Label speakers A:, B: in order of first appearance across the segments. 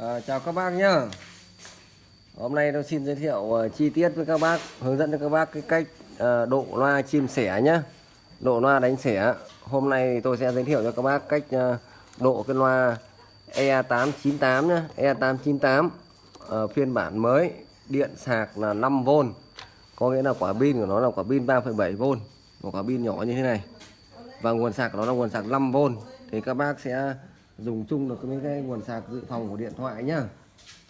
A: À, chào các bác nhá. Hôm nay tôi xin giới thiệu uh, chi tiết với các bác Hướng dẫn cho các bác cái cách uh, độ loa chim sẻ nhá. Độ loa đánh sẻ. Hôm nay tôi sẽ giới thiệu cho các bác cách uh, độ cái loa E898 nhá. E898 uh, phiên bản mới. Điện sạc là 5V Có nghĩa là quả pin của nó là quả pin 3,7V Một quả pin nhỏ như thế này. Và nguồn sạc của nó là nguồn sạc 5V Thì các bác sẽ dùng chung được với cái nguồn sạc dự phòng của điện thoại nhá.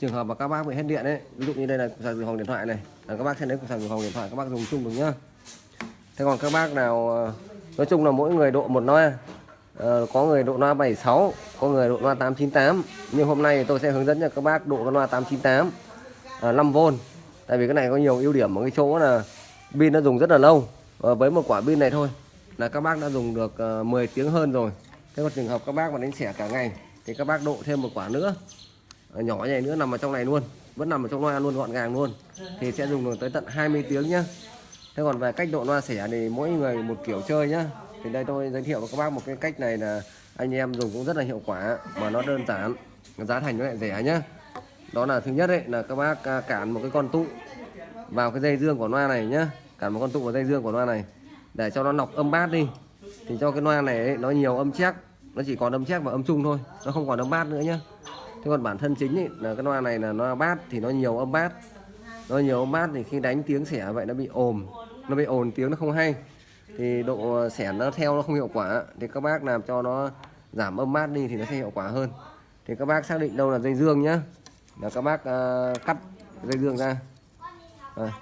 A: Trường hợp mà các bác bị hết điện ấy ví dụ như đây là cục sạc dự phòng điện thoại này là các bác sẽ lấy cục sạc dự phòng điện thoại các bác dùng chung được nhá. Thế còn các bác nào ờ, nói chung là mỗi người độ một loa ờ, có người độ loa 76 có người độ loa 898 nhưng hôm nay tôi sẽ hướng dẫn cho các bác độ loa 898 à, 5V tại vì cái này có nhiều ưu điểm ở cái chỗ là pin nó dùng rất là lâu. À, với một quả pin này thôi là các bác đã dùng được ờ, uh, 10 tiếng hơn rồi thế còn trường hợp các bác mà đánh xẻ cả ngày thì các bác độ thêm một quả nữa. Ờ, nhỏ này nữa nằm ở trong này luôn vẫn nằm ở trong loa luôn gọn gàng luôn. Thì sẽ dùng được tới tận 20 tiếng nhá. Thế còn về cách độ loa xẻ thì mỗi người một kiểu chơi nhá. Thì đây tôi giới thiệu với các bác một cái cách này là anh em dùng cũng rất là hiệu quả mà nó đơn giản giá thành nó lại rẻ nhá. Đó là thứ nhất đấy là các bác à, cản một cái con tụ vào cái dây dương của loa này nhá. Cản một con tụ vào dây dương của loa này để cho nó lọc âm bát đi. Thì cho cái loa này ấy, nó nhiều âm chắc nó chỉ còn âm chắc và âm trung thôi nó không còn âm bát nữa nhá. Thế còn bản thân chính ấy, là cái loa này là loa bát thì nó nhiều âm bát. Nó nhiều âm bát thì khi đánh tiếng xẻ vậy nó bị ồm nó bị ồn tiếng nó không hay. Thì độ xẻ nó theo nó không hiệu quả thì các bác làm cho nó giảm âm bát đi thì nó sẽ hiệu quả hơn. Thì các bác xác định đâu là dây dương nhá. Là các bác uh, cắt dây dương ra. À,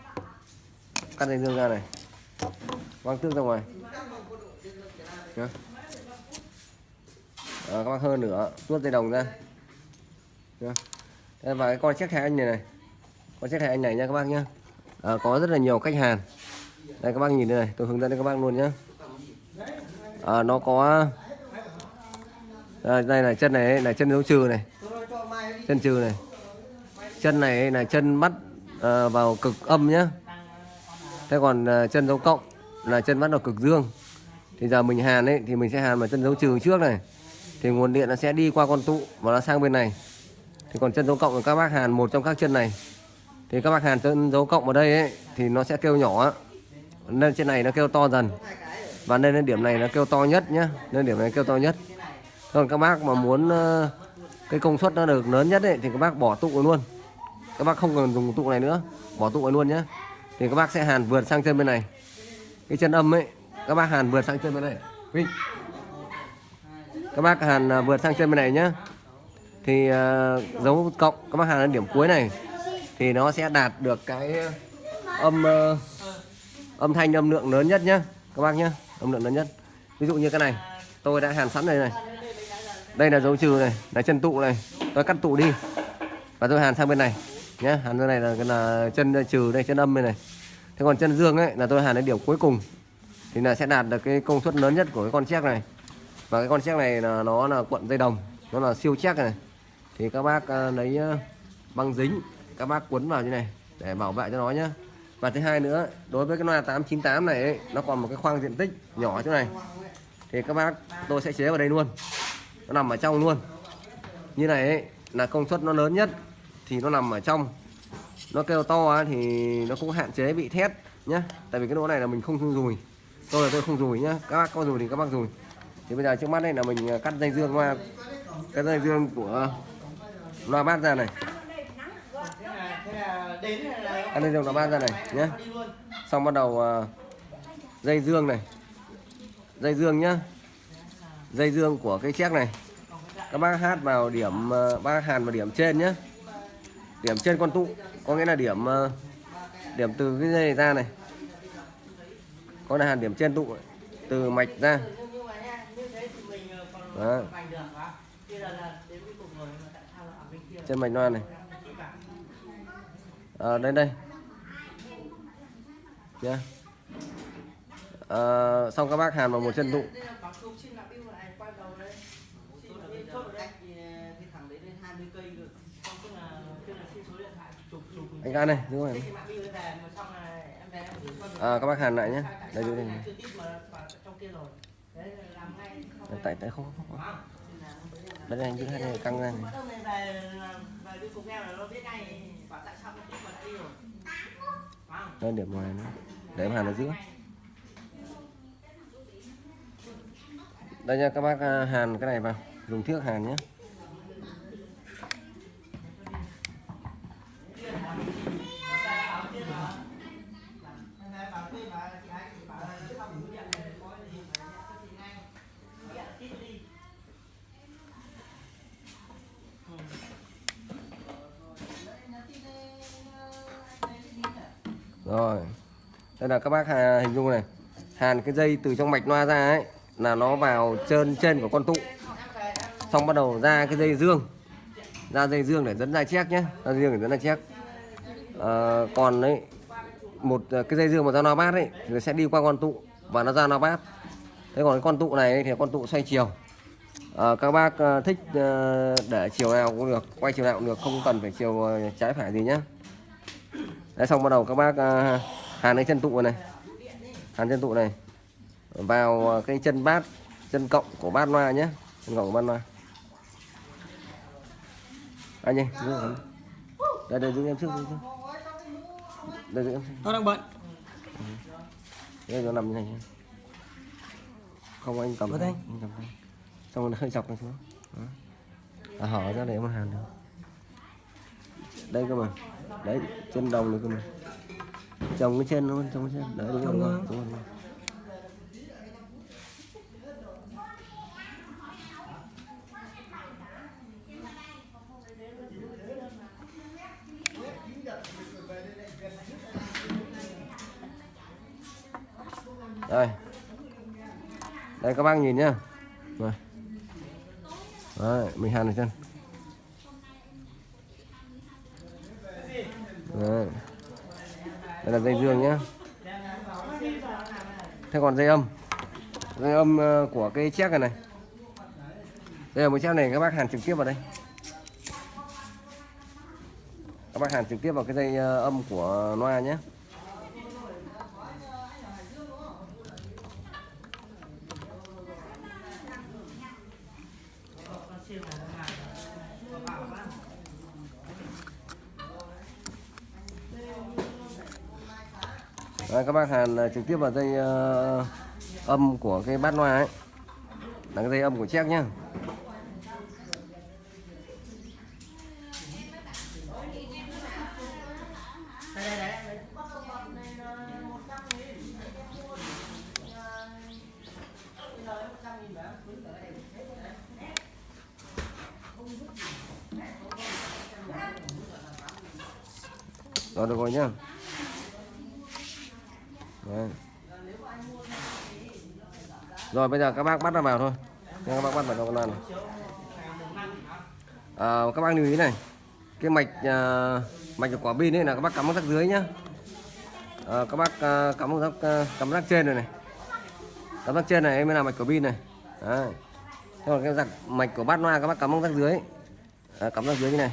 A: cắt dây dương ra này. Quăng tước ra ngoài. Nhá. Ờ, à, các bác hơn nữa tuốt dây đồng ra. Đây, và cái con chiếc hai anh này này. Con chiếc hai anh này nha các bác nhá. À, có rất là nhiều khách hàng. Đây các bác nhìn đây này tôi hướng dẫn cho các bác luôn nhá. À, nó có à, đây là chân này là chân dấu trừ này. Chân trừ này. Chân này là chân bắt à, vào cực âm nhá. Thế còn à, chân dấu cộng là chân bắt vào cực dương. Thì giờ mình hàn ấy thì mình sẽ hàn vào chân dấu trừ trước này thì nguồn điện nó sẽ đi qua con tụ và nó sang bên này. Thì còn chân dấu cộng của các bác hàn, một trong các chân này. Thì các bác hàn chân dấu cộng ở đây ấy, thì nó sẽ kêu nhỏ nên trên này nó kêu to dần. Và nên đến điểm này nó kêu to nhất nhá. Nên điểm này kêu to nhất. Còn các bác mà muốn cái công suất nó được lớn nhất ấy, thì các bác bỏ tụ luôn. Các bác không cần dùng tụ này nữa. Bỏ tụ luôn nhá. Thì các bác sẽ hàn vượt sang chân bên này. Cái chân âm ấy, các bác hàn vượt sang chân bên này. Vinh các bác hàn à, vượt sang chân bên này nhá. Thì uh, dấu cộng các bác hàn đến điểm cuối này. Thì nó sẽ đạt được cái âm uh, âm thanh âm lượng lớn nhất nhá các bác nhá. Âm lượng lớn nhất. Ví dụ như cái này. Tôi đã hàn sẵn đây này. Đây là dấu trừ này là chân tụ này. Tôi cắt tụ đi. Và tôi hàn sang bên này nhá. Hàn bên này là, là chân trừ đây chân âm bên này. Thế còn chân dương ấy là tôi hàn đến điểm cuối cùng. Thì là sẽ đạt được cái công suất lớn nhất của cái con chiếc này và cái con chiếc này là nó là cuộn dây đồng nó là siêu chắc này. Thì các bác à, lấy à, băng dính các bác quấn vào như này để bảo vệ cho nó nhé và thứ hai nữa đối với cái loa 898 này ấy, nó còn một cái khoang diện tích nhỏ chỗ này. Thì các bác tôi sẽ chế vào đây luôn. Nó nằm ở trong luôn. Như này ấy, là công suất nó lớn nhất thì nó nằm ở trong. Nó kêu to thì nó cũng hạn chế bị thét nhá. Tại vì cái lỗ này là mình không dùi. Tôi là tôi không dùi nhá. Các bác có dùi thì các bác dùi thì bây giờ trước mắt đây là mình à, cắt dây dương qua. Cái dây dương của à, loa bát ra này. Cắt dây dương loa bát ra này nhé xong bắt đầu à, dây dương này. Dây dương nhá. Dây dương của cái chiếc này. Các bác hát vào điểm ba bác hàn vào điểm trên nhé điểm trên con tụ, có nghĩa là điểm điểm từ cái dây này ra này. Có là hàn điểm trên tụ, từ mạch ra. Đó chân mạch loa này. À, đây đây. Nhá à, xong các bác hàn vào một chân tụ. Anh ca này đúng rồi. À, các bác hàn lại nhé. Đây dưới đây tại tại không, không, không. đây này dưới này căng ra này. Đây điểm ngoài nữa để em hàn ở giữa đây nha các bác à, hàn cái này vào dùng thước hàn nhé rồi. Đây là các bác hình dung này. Hàn cái dây từ trong mạch loa ra ấy là nó vào chân trên của con tụ. Xong bắt đầu ra cái dây dương. Ra dây dương để dẫn ra chép nhé ra dây dương để dẫn ra chép. À, còn đấy một ờ, cái dây dương mà ra nó bát ấy thì nó sẽ đi qua con tụ và nó ra nó bát. Thế còn cái con tụ này thì con tụ xoay chiều. À, các bác thích để chiều nào cũng được quay chiều nào cũng được không cần phải chiều trái phải gì nhé Đấy, xong bắt đầu các bác ờ, hàn cái chân tụ này. Hàn chân tụ này. Vào ờ, cái chân bát chân cộng của bát loa nhé. Chân cộng của bát loa. Anh ơi đây đây giữ em trước trước. Đây giữ em trước.
B: Tôi đang bận.
A: đây nó nằm như này không anh cầm đây
B: đây.
A: anh cầm đây xong rồi nó hơi dọc này xuống. Đó. À, hở ra để em hàn được đây cơ mà đấy chân đồng này cơ mà trồng cái chân luôn trồng cái chân. Đấy đúng rồi, đúng rồi, đúng rồi. đây. Đây các bác nhìn nhá. Rồi. Đấy, mình hàn ở chân đấy đây là dây dương nhá. Thế còn dây âm? Dây âm ờ, của cái chiếc này này. Đây là một chiếc này các bác hàn trực tiếp vào đây. Các bác hàn trực tiếp vào cái dây ờ, âm của loa nhé Đấy, các bác hàn à, trực tiếp vào dây uh, âm của cái bát loa ấy. Là cái dây âm của chép nhá.
B: Đây
A: rồi được rồi nhá. Đấy. rồi bây giờ các bác bắt nó vào thôi. Nha, các bác bắt vào con loa này. À, các bác lưu ý này. Cái mạch à, mạch của quả pin ấy là các bác cắm ở rắc dưới nhá. À, các bác à, cắm ở rắc à, cắm rắc trên này này. Cắm rắc trên này mới là mạch của pin này. Đấy. Thế còn cái rắc mạch của bát loa các bác cắm ở rắc dưới. À, cắm rắc dưới như này.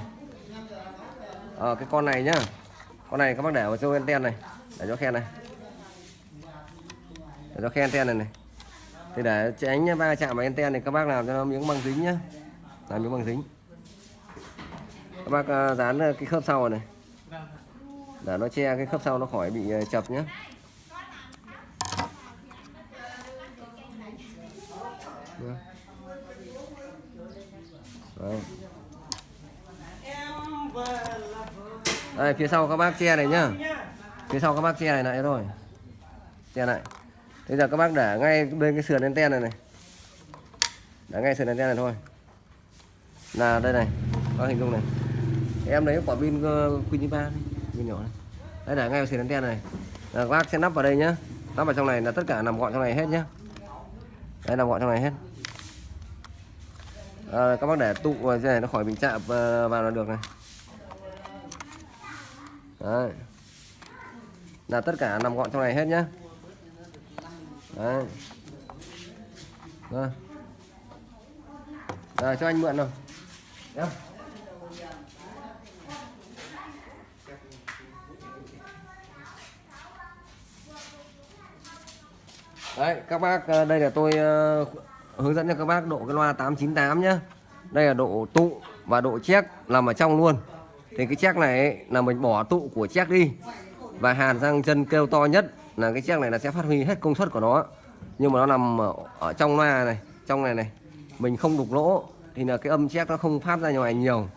A: À, cái con này nhá. Con này các bác để vào chỗ anten này. Để cho khen này để cho khen anten này này. Thì để tránh va chạm vào anten này các bác làm cho nó miếng băng dính nhá. Làm miếng băng dính. Các bác ờ, dán ờ, cái khớp sau này. Để nó che cái khớp sau nó khỏi bị ờ, chập nhé Đấy.
B: Vâng.
A: Đây, phía sau các bác che này nhá. phía sau các bác che này lại rồi che lại bây giờ các bác để ngay bên cái sườn anten này này. Để ngay sườn anten này thôi. Là đây này các hình dung này. Em lấy quả pin uh, Queen 3 pin nhỏ này. Đây để ngay vào sườn anten này là các bác sẽ nắp vào đây nhá. Nắp vào trong này là tất cả nằm gọn trong này hết nhá. Đây nằm gọn trong này hết. À, các bác để tụ vào cái này nó khỏi bị chạm ờ, vào là được này. Đấy. Là tất cả nằm gọn trong này hết nhá đấy. Rồi rồi cho anh mượn rồi. Đeo. đấy các bác ờ, đây là tôi ờ, hướng dẫn cho các bác độ cái loa 898 nhá. Đây là độ tụ và độ check nằm ở trong luôn. Thì cái check này ấy, là mình bỏ tụ của check đi và hàn sang chân kêu to nhất là cái chiếc này là sẽ phát huy hết công suất của nó. Nhưng mà nó nằm ở, trong loa này trong này này. Mình không đục lỗ thì là cái âm chiếc nó không phát ra ngoài nhiều.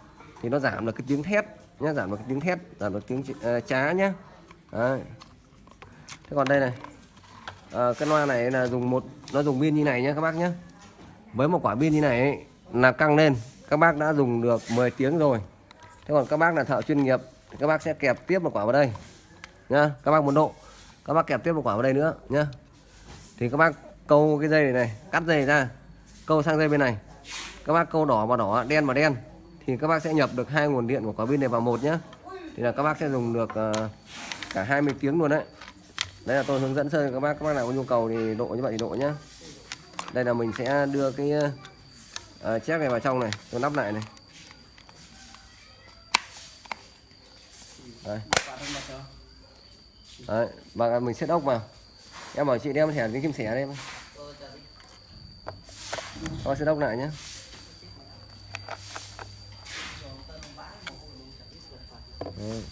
A: Thì nó giảm được cái tiếng thét nhá giảm được cái tiếng thét giảm được tiếng uh, chá nhá. Đấy. thế còn đây này à, cái loa này là dùng một nó dùng pin như này nhá các bác nhé với một quả pin như này ấy, là căng lên. Các bác đã dùng được 10 tiếng rồi. Thế còn các bác là thợ chuyên nghiệp các bác sẽ kẹp tiếp một quả vào đây nhá. Các bác muốn độ các bác kẹp tiếp một quả vào đây nữa nhá. Thì các bác câu cái dây này, này cắt dây ra câu sang dây bên này. Các bác câu đỏ vào đỏ đen vào đen thì các bác sẽ nhập được hai nguồn điện của quả pin này vào một nhá. Thì là các bác sẽ dùng được ờ, cả 20 tiếng luôn đấy. Đây là tôi hướng dẫn sơ các bác các bác nào có nhu cầu thì độ như vậy thì độ nhá. Đây là mình sẽ đưa cái uh, chép này vào trong này tôi nắp lại này. Đây đấy vâng và mình set ốc vào em bảo chị đem thẻ cái kim sẻ đây con sẽ set ốc lại nhé. Đấy.